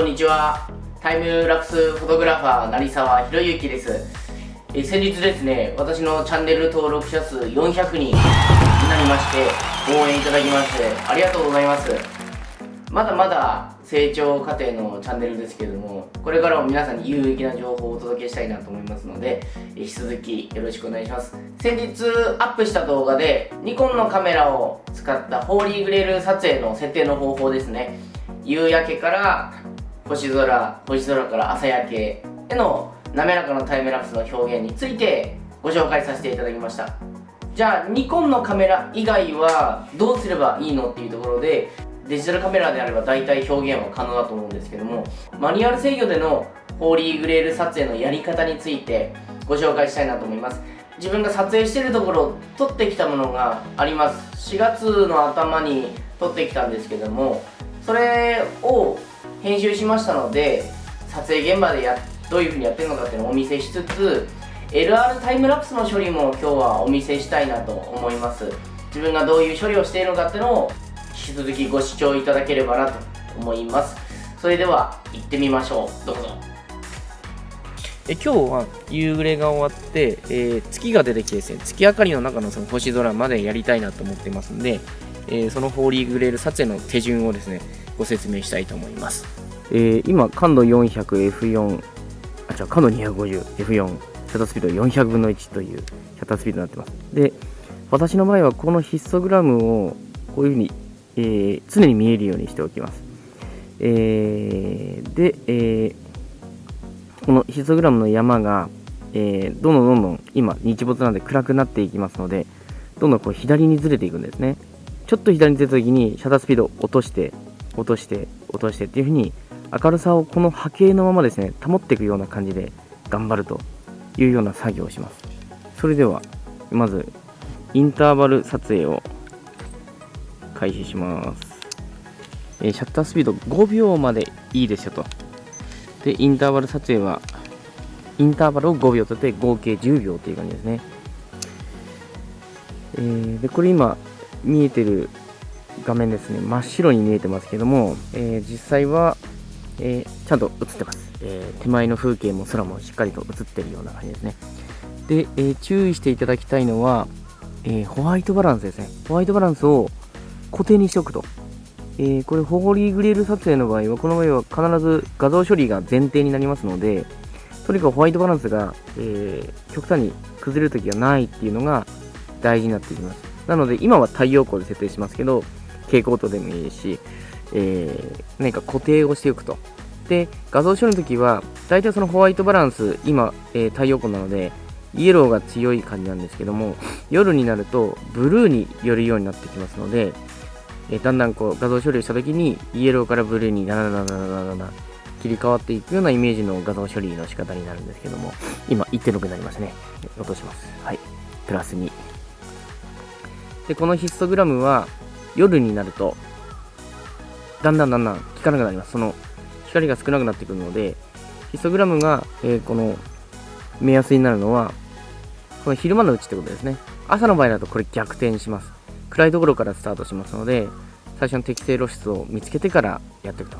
こんにちは。タイムラプスフォトグラファー成沢博之です。え先日ですね私のチャンネル登録者数400人になりまして応援いただきましてありがとうございます。まだまだ成長過程のチャンネルですけれどもこれからも皆さんに有益な情報をお届けしたいなと思いますので引き続きよろしくお願いします。先日アップした動画でニコンのカメラを使ったホーリーグレール撮影の設定の方法ですね。夕焼けから星空星空から朝焼けへの滑らかなタイムラプスの表現についてご紹介させていただきました。じゃあニコンのカメラ以外はどうすればいいのっていうところでデジタルカメラであれば大体表現は可能だと思うんですけどもマニュアル制御でのホーリーグレール撮影のやり方についてご紹介したいなと思います。自分が撮影してるところを撮ってきたものがあります。4月の頭に撮ってきたんですけどもそれを編集しましたので撮影現場でやどういう風にやってるのかっていうのをお見せしつつ LR タイムラプスの処理も今日はお見せしたいなと思います。自分がどういう処理をしているのかっていうのを引き続きご視聴いただければなと思います。それでは行ってみましょう。どうぞ。え今日は夕暮れが終わって、えー、月が出てきてですね月明かりの中のその星空までやりたいなと思ってますんで、えー、そのホーリーグレール撮影の手順をですねご説明したいと思います、えー、今感度 400F4 あ違う感度 250F4 シャッタースピード400分の1というシャッタースピードになってます。で私の場合はこのヒストグラムをこういうふうに、えー、常に見えるようにしておきます、えー、で、えー、このヒストグラムの山が、えー、どんどんどんどん今日没なんで暗くなっていきますのでどんどんこう左にずれていくんですね。ちょっと左に出た時にシャッタースピードを落として落として落としてっていう風に明るさをこの波形のままですね保っていくような感じで頑張るというような作業をします。それではまずインターバル撮影を開始します、えー、シャッタースピード5秒までいいですよと。でインターバル撮影はインターバルを5秒とって合計10秒という感じですね、えー、でこれ今見えてる画面ですね真っ白に見えてますけども、えー、実際は、えー、ちゃんと映ってます、えー、手前の風景も空もしっかりと映ってるような感じですね。で、え注意していただきたいのは、えホワイトバランスですね。ホワイトバランスを固定にしておくと、えこれホーリーグレール撮影の場合はこの場合は必ず画像処理が前提になりますのでとにかくホワイトバランスが、え極端に崩れるときがないっていうのが大事になってきます。なので今は太陽光で設定しますけど蛍光灯でもいいし、えー、何か固定をしておくと。で、画像処理の時は、大体そのホワイトバランス、今、えー、太陽光なので、イエローが強い感じなんですけども、夜になるとブルーに寄るようになってきますので、えー、だんだんこう画像処理をした時に、イエローからブルーにならならならな切り替わっていくようなイメージの画像処理の仕方になるんですけども、今1.6になりましたね。落とします。はい。プラス2。で、このヒストグラムは、夜になると、だんだんだんだん効かなくなります。その光が少なくなってくるので、ヒストグラムが、えー、この目安になるのは、この昼間のうちってことですね。朝の場合だとこれ逆転します。暗いところからスタートしますので、最初の適正露出を見つけてからやっていくと。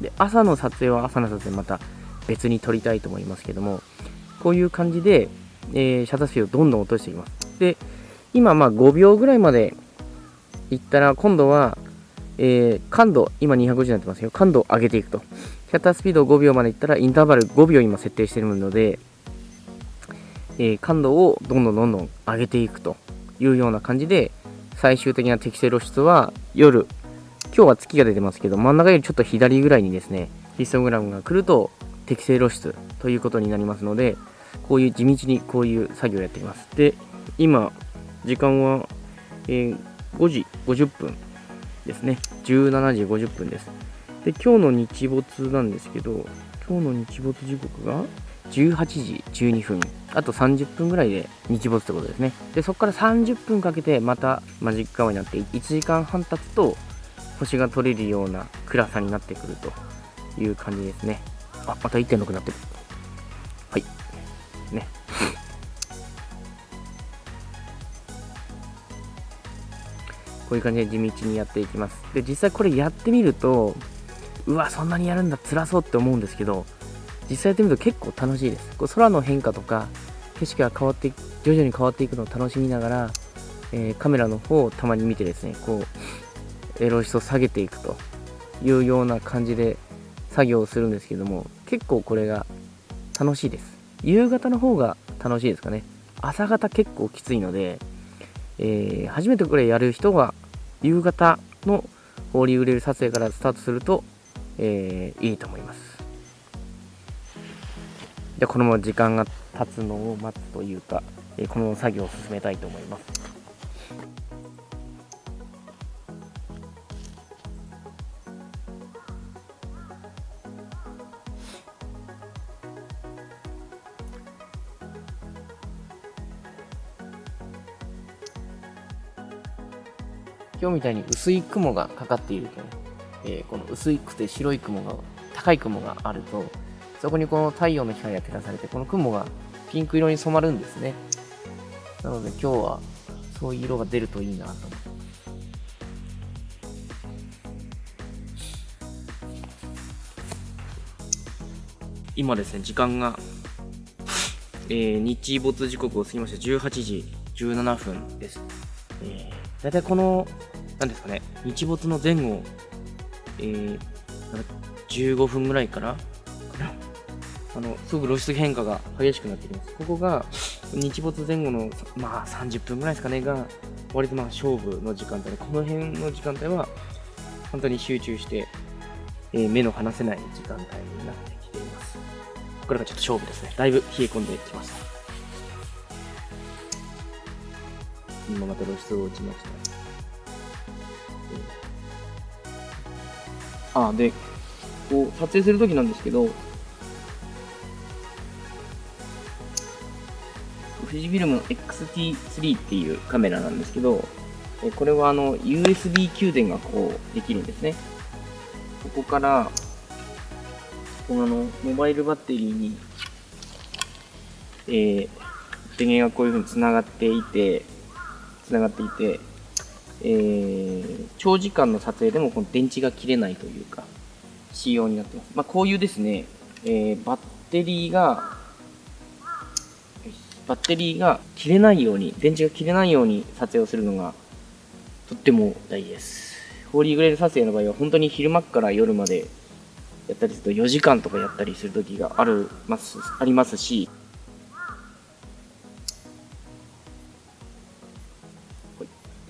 で、朝の撮影は朝の撮影また別に撮りたいと思いますけども、こういう感じで、えー、シャッタースピードをどんどん落としていきます。で、今まあ5秒ぐらいまでいったら、今度は、えー、感度、今250になってますけど、感度を上げていくと。シャッタースピードを5秒までいったら、インターバル5秒今設定しているので、えー、感度をどんどんどんどん上げていくというような感じで、最終的な適正露出は夜、今日は月が出てますけど、真ん中よりちょっと左ぐらいにですね、ヒストグラムが来ると適正露出ということになりますので、こういう地道にこういう作業をやっています。で、今、時間は、えー5時50分ですね。17時50分です。で、今日の日没なんですけど、今日の日没時刻が18時12分。あと30分ぐらいで日没ってことですね。で、そこから30分かけてまたマジックアワーになって1時間半経つと星が取れるような暗さになってくるという感じですね。あ、また1.6になってる。はい。ね。こういう感じで地道にやっていきます。で、実際これやってみると、うわそんなにやるんだ辛そうって思うんですけど実際やってみると結構楽しいです。こう空の変化とか景色が変わって徐々に変わっていくのを楽しみながら、えー、カメラの方をたまに見てですねこうエロシを下げていくと。いうような感じで作業をするんですけども結構これが楽しいです。夕方の方が楽しいですかね。朝方結構きついので、えー、初めてこれやる人は夕方のホーリーグレール撮影からスタートすると、えー、いいと思います。じゃこのまま時間が経つのを待つというか、えー、この作業を進めたいと思います。今日みたいに薄い雲がかかっていると、えー、この薄くて白い雲が、高い雲があると、そこにこの太陽の光が照らされて、この雲がピンク色に染まるんですね。なので今日はそういう色が出るといいなと思って。今ですね、時間が、えー、日没時刻を過ぎまして18時17分です。えー、大体このなんですかね、日没の前後、えー、15分ぐらいからあの、すぐ露出変化が激しくなってきます。ここが、日没前後の、まあ30分ぐらいですかね、が、割とまあ勝負の時間帯で、この辺の時間帯は、本当に集中して、えー、目の離せない時間帯になってきています。これがちょっと勝負ですね。だいぶ冷え込んできました。今また露出を落ちました。あでこう撮影するときなんですけど富士フィルムの XT3 っていうカメラなんですけどこれはあの USB 給電がこうできるんですね。ここからこのあのモバイルバッテリーに、えー、電源がこういうふうにつながっていてつながっていてえー、長時間の撮影でもこの電池が切れないというか、仕様になってます。まあ、こういうですね、えー、バッテリーが、バッテリーが切れないように、電池が切れないように撮影をするのが、とっても大事です。ホーリーグレール撮影の場合は、本当に昼間から夜までやったりすると4時間とかやったりする時があるますありますし、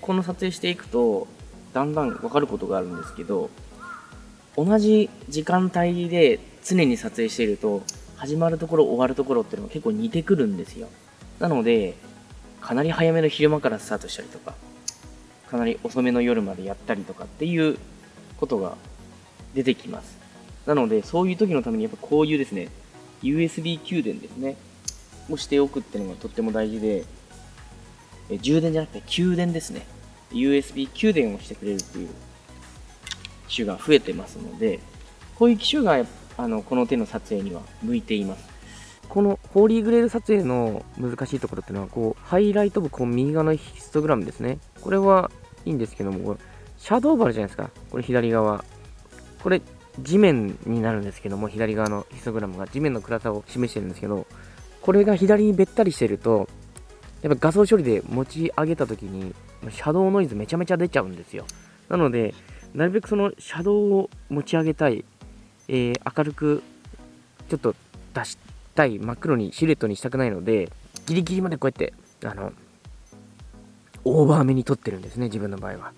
この撮影していくとだんだん分かることがあるんですけど同じ時間帯で常に撮影していると始まるところ終わるところっていうのが結構似てくるんですよ。なのでかなり早めの昼間からスタートしたりとかかなり遅めの夜までやったりとかっていうことが出てきます。なのでそういう時のためにやっぱこういうですね USB 給電ですねをしておくっていうのがとっても大事で充電じゃなくて給電ですね。USB 給電をしてくれるっていう機種が増えてますので、こういう機種があのこの手の撮影には向いています。このホーリーグレール撮影の難しいところっていうのは、こう、ハイライト部、こう、右側のヒストグラムですね。これはいいんですけども、シャドーバルじゃないですか。これ左側。これ、地面になるんですけども、左側のヒストグラムが地面の暗さを示してるんですけど、これが左にべったりしてると、やっぱ画像処理で持ち上げた時に、シャドウノイズめちゃめちゃ出ちゃうんですよ。なので、なるべくそのシャドウを持ち上げたい、えー、明るくちょっと出したい、真っ黒にシルエットにしたくないので、ギリギリまでこうやって、あの、オーバーめに撮ってるんですね、自分の場合は。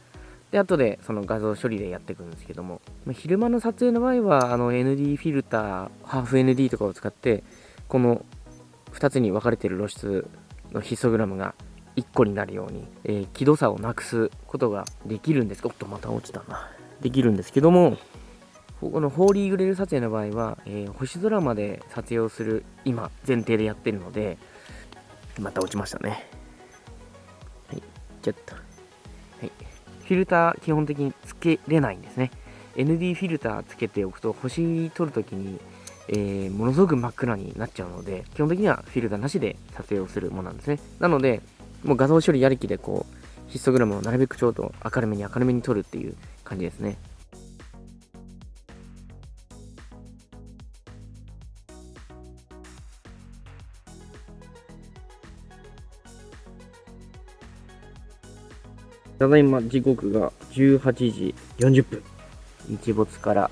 で、後でその画像処理でやっていくんですけども、ま昼間の撮影の場合は、あの ND フィルター、ハーフ ND とかを使って、この2つに分かれてる露出のヒストグラムが1個になるように、えー、気度差をなくすことができるんです。おっとまた落ちたな。できるんですけどもこのホーリーグレール撮影の場合は、えー、星空まで撮影をする今前提でやってるのでまた落ちましたね。はいちょっと。はい。フィルター基本的につけれないんですね。ND フィルターつけておくと星撮るときにえー、ものすごく真っ暗になっちゃうので、基本的にはフィルターなしで撮影をするものなんですね。なので、もう画像処理やりきでこう、ヒストグラムをなるべくちょうど明るめに明るめに撮るっていう感じですね。ただいま時刻が18時40分。日没から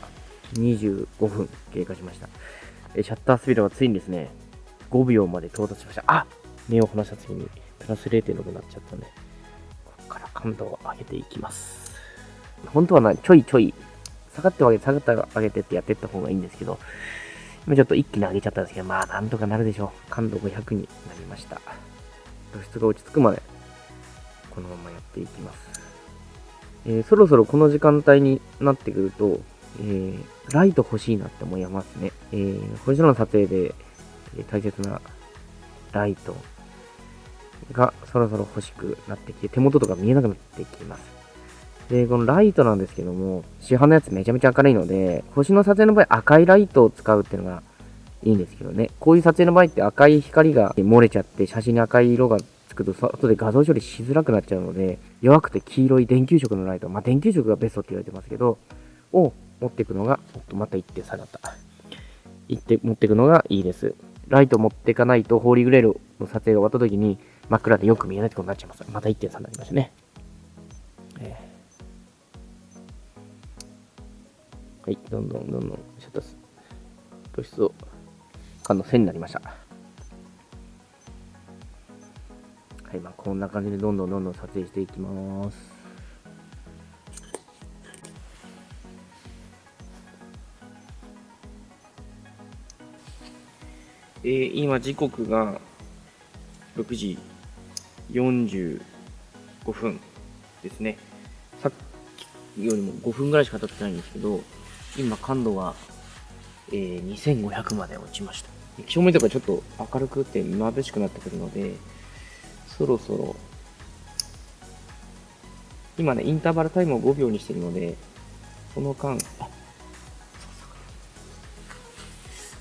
25分経過しました。えシャッタースピードはついにですね、5秒まで到達しました。あ目を離した次にプラス0.6になっちゃったんで、ここから感度を上げていきます。本当はな、ちょいちょい、下がって上げて、下がって上げてってやっていった方がいいんですけど、今ちょっと一気に上げちゃったんですけど、まあなんとかなるでしょう。感度500になりました。露出が落ち着くまで、このままやっていきます。えーそろそろこの時間帯になってくると、えーライト欲しいなって思いますね。えー星空の撮影で、えー大切なライトがそろそろ欲しくなってきて、手元とか見えなくなってきます。で、このライトなんですけども、市販のやつめちゃめちゃ明るいので、星の撮影の場合赤いライトを使うっていうのがいいんですけどね。こういう撮影の場合って赤い光が漏れちゃって、写真に赤い色がつくと、後で画像処理しづらくなっちゃうので、弱くて黄色い電球色のライト、まあ電球色がベストって言われてますけど、を持っていくのが、おっと、また1点下がった。行って、持っていくのがいいです。ライト持っていかないと、ホーリーグレールの撮影が終わった時に、真っ暗でよく見えないってことになっちゃいます。また1点差になりましたね。えーはい、どんどんどんどんシャッター露出を感の線になりました。はい、まあこんな感じでどんどんどんどん撮影していきます。えー今時刻が6時45分ですね。さっきよりも5分ぐらいしか経ってないんですけど、今感度が、えー2500まで落ちました。照明とかちょっと明るくて眩しくなってくるので、そろそろ、今ね、インターバルタイムを5秒にしてるので、その間、あそうそう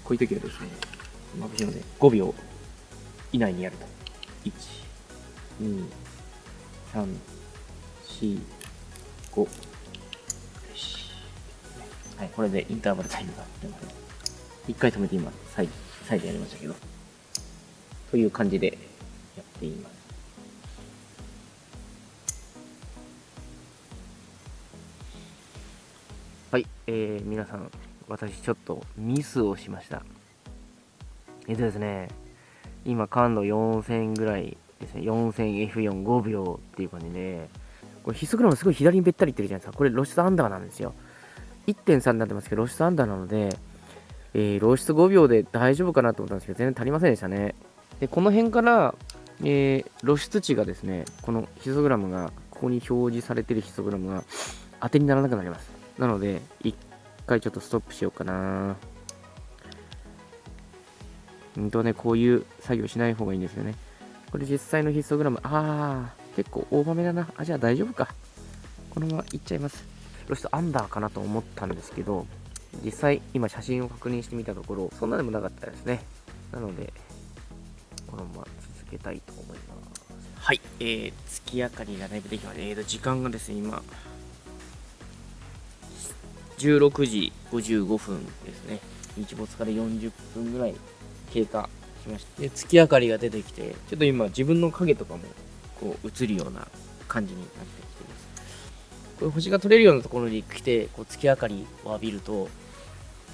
こういう時はですね、眩しいので、5秒以内にやると。1、2、3、4、5。よし。はい、これでインターバルタイムが出ます。一回止めて今、再再度やりましたけど。という感じでやっています。はい、えー、皆さん、私ちょっとミスをしました。えっとですね、今感度4000ぐらいですね、4000F45 秒っていう感じで、これヒスグラムすごい左にべったりいってるじゃないですか。これ露出アンダーなんですよ。1.3になってますけど、露出アンダーなので、えー露出5秒で大丈夫かなと思ったんですけど、全然足りませんでしたね。で、この辺から、えー露出値がですね、このヒスグラムが、ここに表示されてるヒスグラムが当てにならなくなります。なので、一回ちょっとストップしようかな。うんとね、こういう作業しない方がいいんですよね。これ実際のヒストグラム、あー、結構大場めだな。あ、じゃあ大丈夫か。このままいっちゃいます。露出アンダーかなと思ったんですけど、実際今写真を確認してみたところ、そんなでもなかったですね。なので、このまま続けたいと思います。はい、えー、月明かりがだいぶできました。えーと、時間がですね、今、16時55分ですね。日没から40分ぐらい経過しました。で、月明かりが出てきて、ちょっと今自分の影とかもこう映るような感じになってきてます。これ星が取れるようなところに来て、こう月明かりを浴びると、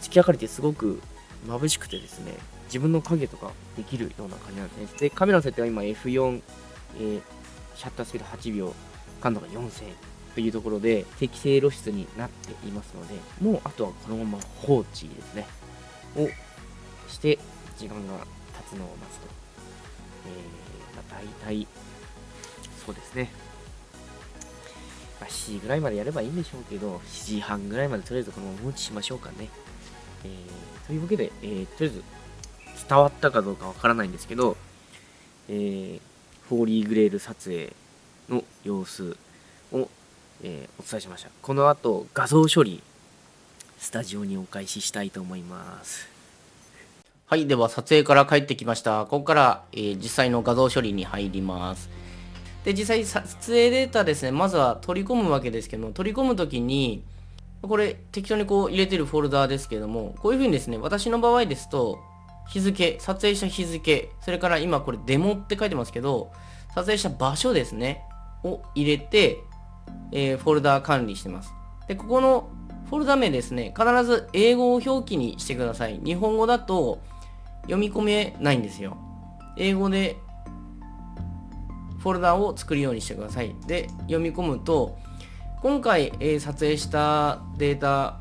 月明かりってすごく眩しくてですね、自分の影とかできるような感じなんですね。で、カメラの設定は今 F4、えーシャッタースピード8秒、感度が4000というところで適正露出になっていますので、もうあとはこのまま放置ですね、をして時間が経つのを待つと。えー、まあ、大体、そうですね。まあ、7時ぐらいまでやればいいんでしょうけど、7時半ぐらいまでとりあえずこのまま放置しましょうかね。えー、というわけで、えー、とりあえず伝わったかどうかわからないんですけど、えー、ホーリーグレール撮影の様子を、えーお伝えしました。この後、画像処理、スタジオにお返ししたいと思います。はい、では撮影から帰ってきました。ここから、えー実際の画像処理に入ります。で、実際撮影データですね、まずは取り込むわけですけども、取り込むときに、これ適当にこう入れてるフォルダーですけども、こういうふうにですね、私の場合ですと、日付、撮影した日付、それから今これデモって書いてますけど、撮影した場所ですね、を入れて、えー、フォルダー管理してます。で、ここのフォルダ名ですね、必ず英語を表記にしてください。日本語だと読み込めないんですよ。英語でフォルダを作るようにしてください。で、読み込むと、今回、えー、撮影したデータ、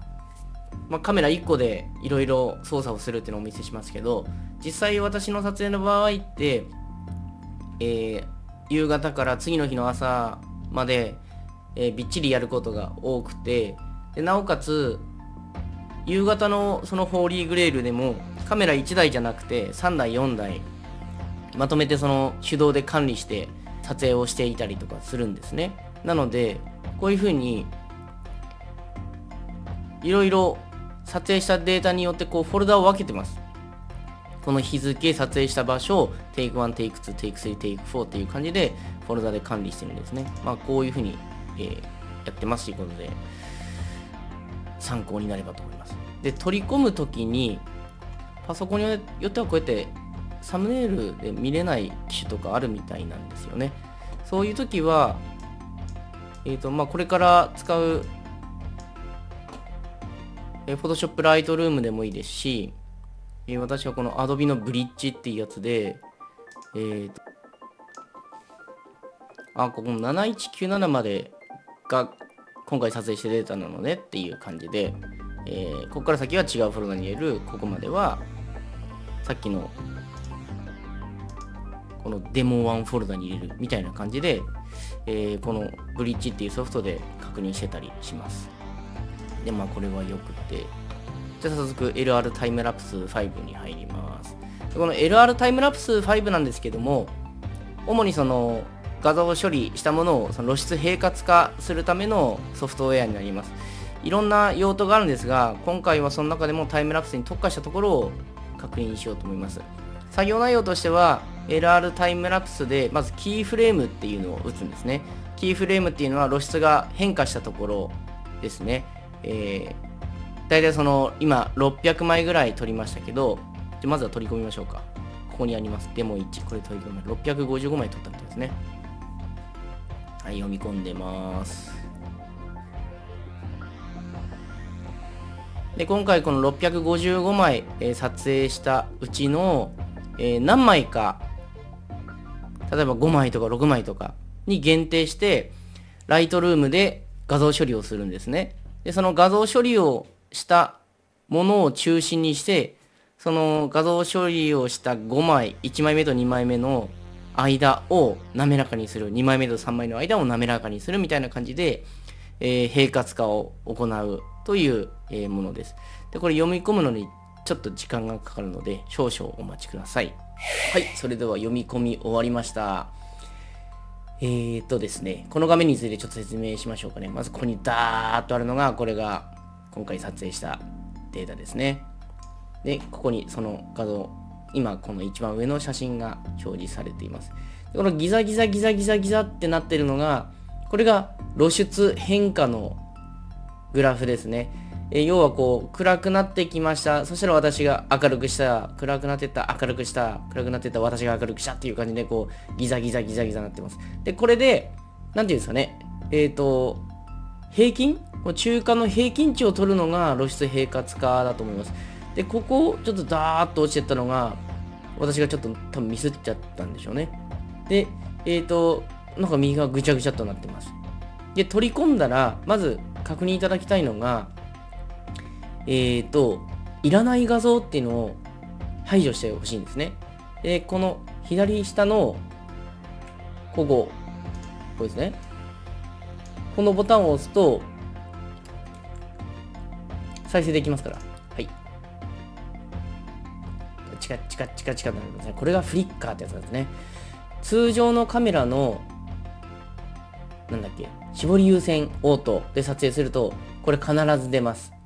まあ、カメラ1個でいろいろ操作をするっていうのをお見せしますけど、実際私の撮影の場合って、えー、夕方から次の日の朝まで、えー、びっちりやることが多くてでなおかつ夕方のそのホーリーグレールでもカメラ1台じゃなくて3台4台まとめてその手動で管理して撮影をしていたりとかするんですねなのでこういうふうにいろいろ撮影したデータによってこうフォルダを分けてますこの日付、撮影した場所、Take1、Take2、Take3、Take4 っていう感じでフォルダで管理してるんですね。まあこういうふうに、えー、やってますということで、参考になればと思います。で、取り込むときに、パソコンによってはこうやってサムネイルで見れない機種とかあるみたいなんですよね。そういうときは、えっ、ー、と、まあこれから使う、えー、Photoshop Lightroom でもいいですし、えー、私はこの Adobe のブリッジっていうやつで、えーと、あ、ここの7197までが今回撮影してデータなのねっていう感じで、えー、ここから先は違うフォルダに入れる、ここまではさっきのこのデモ1フォルダに入れるみたいな感じで、えー、このブリッジっていうソフトで確認してたりします。で、まあこれはよくて、じゃあ早速 LR タイムラプス5に入ります。この LR タイムラプス5なんですけども、主にその画像を処理したものをその露出平滑化するためのソフトウェアになります。いろんな用途があるんですが、今回はその中でもタイムラプスに特化したところを確認しようと思います。作業内容としては、LR タイムラプスでまずキーフレームっていうのを打つんですね。キーフレームっていうのは露出が変化したところですね。えー大体その今600枚ぐらい取りましたけどじゃまずは取り込みましょうかここにありますデモ1これ取り込み655枚取ったみたいですねはい読み込んでますで今回この655枚、えー、撮影したうちの、えー、何枚か例えば5枚とか6枚とかに限定してライトルームで画像処理をするんですね。でその画像処理をしたものを中心にして、その画像処理をした5枚、1枚目と2枚目の間を滑らかにする、2枚目と3枚の間を滑らかにするみたいな感じで、えー、平滑化を行うという、え、ものです。で、これ読み込むのにちょっと時間がかかるので、少々お待ちください。はい、それでは読み込み終わりました。えーとですね、この画面についてちょっと説明しましょうかね。まずここにダーッとあるのが、これが今回撮影したデータですね。で、ここにその画像、今この一番上の写真が表示されています。このギザギザギザギザギザってなってるのが、これが露出変化のグラフですね。え要はこう、暗くなってきました。そしたら私が明るくした。暗くなってった。明るくした。暗くなってった。私が明るくしたっていう感じで、こう、ギザギザギザギザになってます。で、これで、なんていうんですかね。えっ、ー、と、平均？中間の平均値を取るのが露出平滑化だと思います。で、ここをちょっとダーッと落ちてったのが、私がちょっと多分ミスっちゃったんでしょうね。で、えっ、ー、と、なんか右がぐちゃぐちゃとなってます。で、取り込んだら、まず確認いただきたいのが、えっ、ー、と、いらない画像っていうのを排除してほしいんですね。で、この左下の、ここ、ここですね。このボタンを押すと、再生できますから。はい。チカチカチカチカになりますね。これがフリッカーってやつなんですね。通常のカメラの、なんだっけ、絞り優先オートで撮影すると、これ必ず出ます。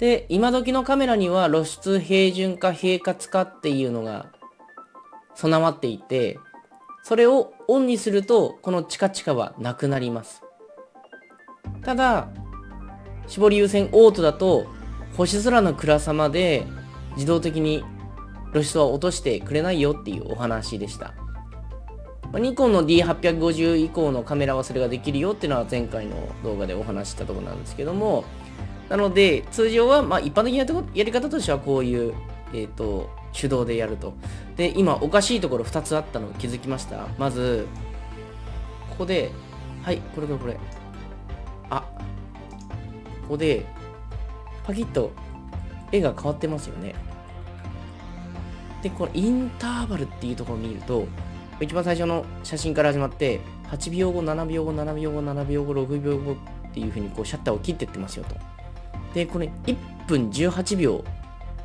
で、今時のカメラには露出平準化、平滑化っていうのが備わっていて、それをオンにすると、このチカチカはなくなります。ただ、絞り優先オートだと星空の暗さまで自動的に露出は落としてくれないよっていうお話でしたま、ニコンの D850 以降のカメラはそれができるよっていうのは前回の動画でお話ししたところなんですけども、なので、通常は、まあ、一般的なやり方としてはこういう、えっ、ー、と、手動でやると。で、今、おかしいところ2つあったの気づきましたまず、ここで、はい、これこれこれ。あ、ここで、パキッと絵が変わってますよね。で、このインターバルっていうところを見ると、一番最初の写真から始まって、8秒後、7秒後、7秒後、7秒後、6秒後っていうふうにこうシャッターを切っていってますよと。で、これ1分18秒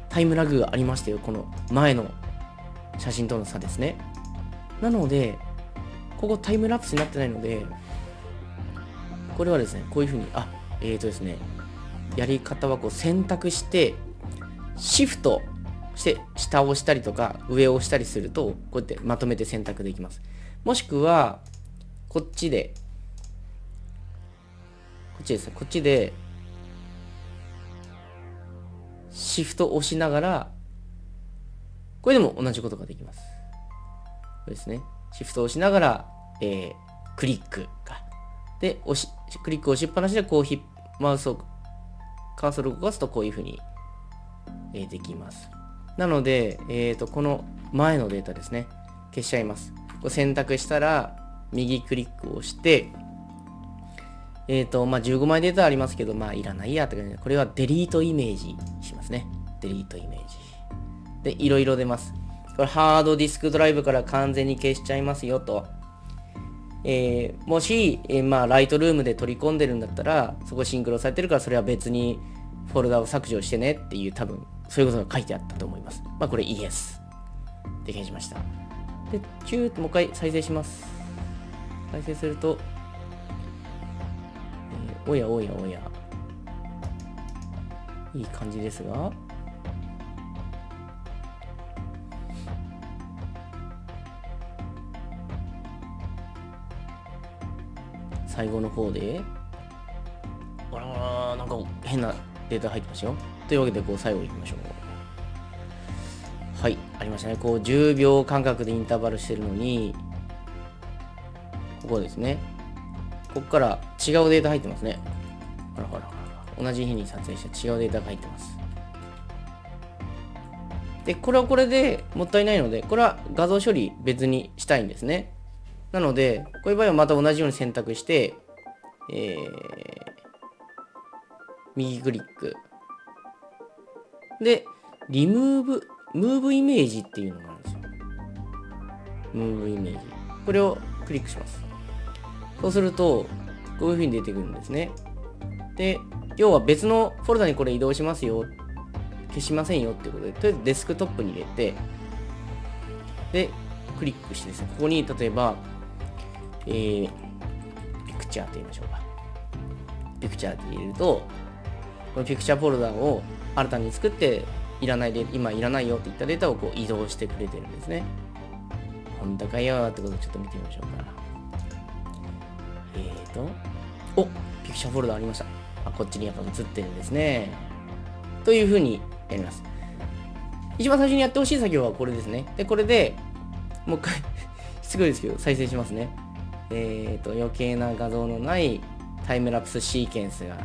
タイムラグがありましたよ。この前の写真との差ですね。なので、ここタイムラプスになってないので、これはですね、こういうふうに、あ、えーとですね、やり方はこう選択して、シフトして下を押したりとか上を押したりすると、こうやってまとめて選択できます。もしくは、こっちで、こっちですね、こっちで、シフト押しながら、これでも同じことができます。これですね。シフト押しながら、えー、クリックか。で、押し、クリック押しっぱなしで、こうひ、マウスを、カーソルを動かすとこういうふうに、えー、できます。なので、えっ、ー、と、この前のデータですね。消しちゃいます。こう選択したら、右クリックをして、えっ、ー、と、まあ、15枚データありますけど、まあ、いらないやって感じで、これはデリートイメージしますね。デリートイメージ。で、いろいろ出ます。これ、ハードディスクドライブから完全に消しちゃいますよと。えー、もし、えー、まあ、ライトルームで取り込んでるんだったら、そこシンクロされてるから、それは別にフォルダを削除してねっていう、多分、そういうことが書いてあったと思います。まあ、これ、イエス。で、消しました。で、チューともう一回再生します。再生すると、おやおやおや。いい感じですが。最後の方で、あらなんか変なデータ入ってましたよ。というわけで、こう、最後いきましょう。はい、ありましたね。こう、10秒間隔でインターバルしてるのに、ここですね。ここから違うデータ入ってますね。ほらほらほら。同じ日に撮影した違うデータが入ってます。で、これはこれでもったいないので、これは画像処理別にしたいんですね。なので、こういう場合はまた同じように選択して、えー、右クリック。で、リムーブ、ムーブイメージっていうのがあるんですよ。ムーブイメージ。これをクリックします。そうすると、こういう風に出てくるんですね。で、要は別のフォルダにこれ移動しますよ。消しませんよってことで、とりあえずデスクトップに入れて、で、クリックしてですね、ここに例えば、えー、ピクチャーと言いましょうか。ピクチャーって入れると、このピクチャーフォルダを新たに作って、いらないで、今いらないよって言ったデータをこう移動してくれてるんですね。本当かよってことをちょっと見てみましょうか。と、おピクチャーフォルダありました。あ、こっちにやっぱ映ってるんですね。というふうにやります。一番最初にやってほしい作業はこれですね。で、これでもう一回 すごいですけど、再生しますね。えっ、ー、と、余計な画像のないタイムラプスシーケンスが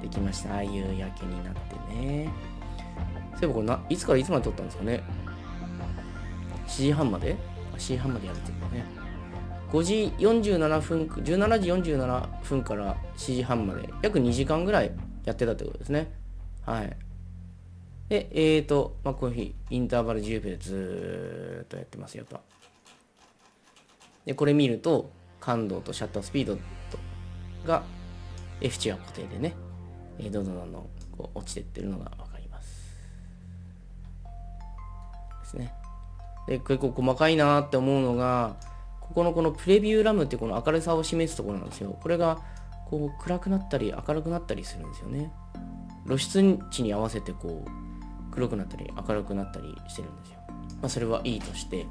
できました。ああいう焼けになってね。そういえばこれな、いつからいつまで撮ったんですかね ?7 時半まで ?7 時半までやるってことね。5時47分、17時47分から7時半まで、約2時間ぐらいやってたってことですね。はい。で、えーと、まあ、この日、インターバル10秒でずーっとやってますよと。で、これ見ると、感度とシャッタースピードとが F 値は固定でね、えー、どんどんどんどんこう落ちてってるのがわかります。ですね。で、結構細かいなって思うのが、ここのこのプレビューラムってこの明るさを示すところなんですよ。これがこう暗くなったり明るくなったりするんですよね。露出値に合わせてこう黒くなったり明るくなったりしてるんですよ。まあ、それはいいとして。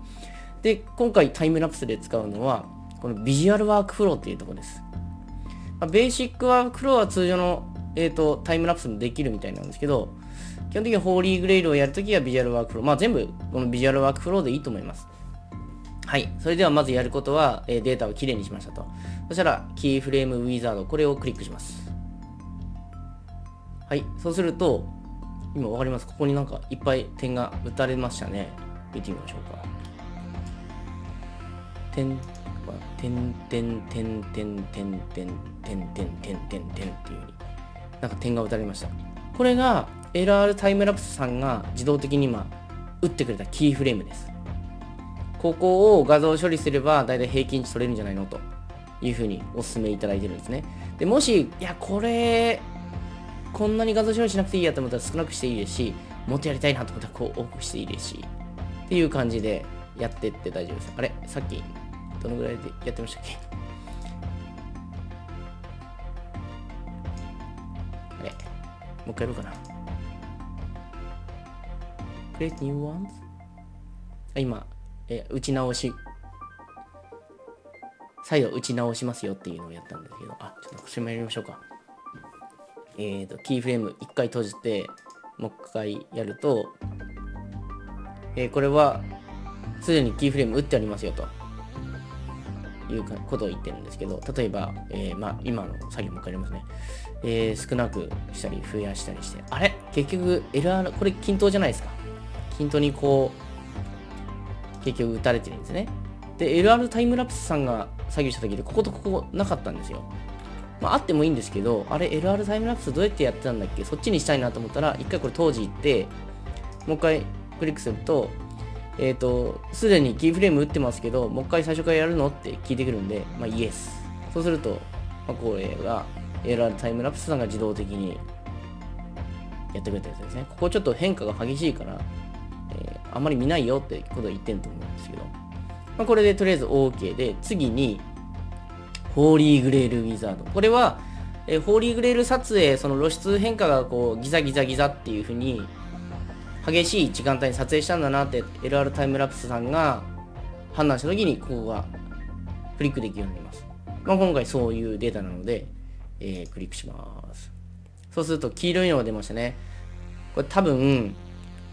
で、今回タイムラプスで使うのはこのビジュアルワークフローっていうところです。まあ、ベーシックワークフローは通常の、えーと、タイムラプスもできるみたいなんですけど、基本的にホーリーグレイルをやるときはビジュアルワークフロー。まあ全部このビジュアルワークフローでいいと思います。はい。それではまずやることは、えーデータをきれいにしましたと。そしたら、キーフレームウィザード、これをクリックします。はい。そうすると、今わかります？ここになんかいっぱい点が打たれましたね。見てみましょうか。点、点、点、点、点、点、点、点、点、点、点、点っていう風に、なんか点が打たれました。これが LR タイムラプスさんが自動的に今、打ってくれたキーフレームです。ここを画像処理すれば大体平均値取れるんじゃないのというふうにお勧めいただいてるんですね。でもし、いや、これ、こんなに画像処理しなくていいやと思ったら少なくしていいですし、もっとやりたいなと思ったらこう多くしていいですし、っていう感じでやってって大丈夫です。あれ？さっき、どのぐらいでやってましたっけ？あれ？もう一回やろうかな。Create new ones? あ今、え打ち直し。再度打ち直しますよっていうのをやったんですけど。あちょっとこれもやりましょうか。えっ、とキーフレーム1回閉じてもう一回やると、えーこれはすでにキーフレーム打ってありますよと。いうことを言ってるんですけど。例えば、えーまあ、今の作業もう一回やりますね、えー少なくしたり増やしたりして。あれ？結局 LR これ均等じゃないですか。均等にこう結局打たれてるんですね。で、LR タイムラプスさんが作業した時で、こことここなかったんですよ。まあ、あってもいいんですけど、あれ、LR タイムラプスどうやってやってたんだっけ？そっちにしたいなと思ったら、一回これ当時行って、もう一回クリックすると、えっ、と、すでにキーフレーム打ってますけど、もう一回最初からやるのって聞いてくるんで、まあ、イエス。そうすると、まあ、これが LR タイムラプスさんが自動的にやってくれたやつですね。ここちょっと変化が激しいから、あんまり見ないよってことを言ってると思うんですけど、まあ、これでとりあえず OK で、次に、ホーリーグレールウィザード。これは、えホーリーグレール撮影、その露出変化がこうギザギザギザっていう風に、激しい時間帯に撮影したんだなって LR タイムラプスさんが判断した時に、ここがクリックできるようになります。まあ、今回そういうデータなので、えークリックします。そうすると黄色いのが出ましたね。これ多分、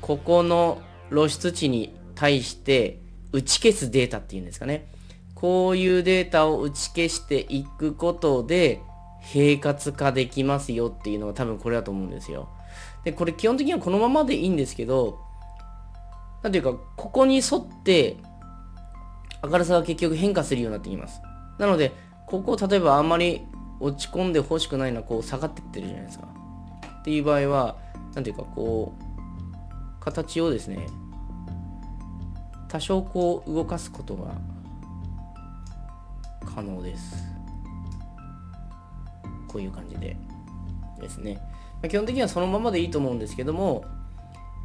ここの露出値に対して打ち消すデータっていうんですかね。こういうデータを打ち消していくことで、平滑化できますよっていうのが多分これだと思うんですよ。で、これ基本的にはこのままでいいんですけど、なんていうか、ここに沿って明るさが結局変化するようになってきます。なので、ここ例えばあんまり落ち込んでほしくないのはこう下がってってるじゃないですか。っていう場合は、なんていうかこう、形をですね、多少こう動かすことが可能です。こういう感じでですね。ま基本的にはそのままでいいと思うんですけども、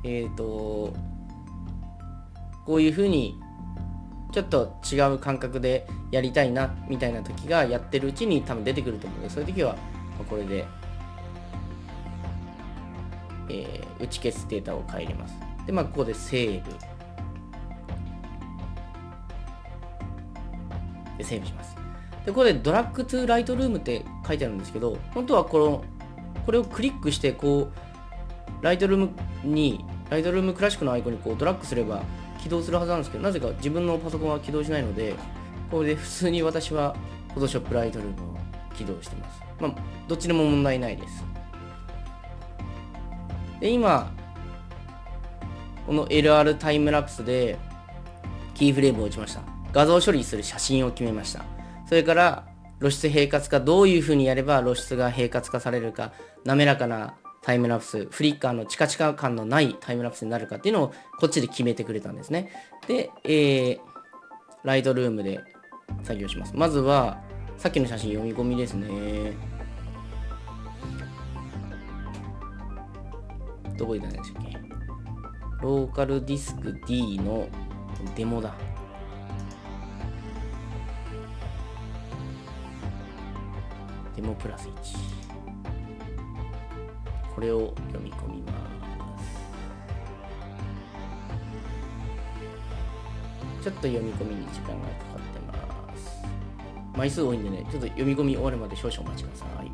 えっ、と、こういうふうにちょっと違う感覚でやりたいなみたいな時がやってるうちに多分出てくると思うのでそういう時はこれで、えー打ち消すデータを変えれます。でまあここでセーブ。でセーブします。でここでドラッグトゥライトルームって書いてあるんですけど本当はこのこれをクリックしてこうライトルームにライトルームクラシックのアイコンにこうドラッグすれば起動するはずなんですけどなぜか自分のパソコンは起動しないのでこれで普通に私は Photoshop ライトルームを起動してます。まあどっちでも問題ないです。で今この LR タイムラプスでキーフレームを打ちました。画像処理する写真を決めました。それから露出平滑化どういう風にやれば露出が平滑化されるか滑らかなタイムラプスフリッカーのチカチカ感のないタイムラプスになるかっていうのをこっちで決めてくれたんですね。で、えー、ライトルームで作業します。まずはさっきの写真読み込みですね。どこにいたんでしたっけ？ローカルディスク D のデモだ。デモプラス1これを読み込みます。ちょっと読み込みに時間がかかってます。枚数多いんでねちょっと読み込み終わるまで少々お待ちください。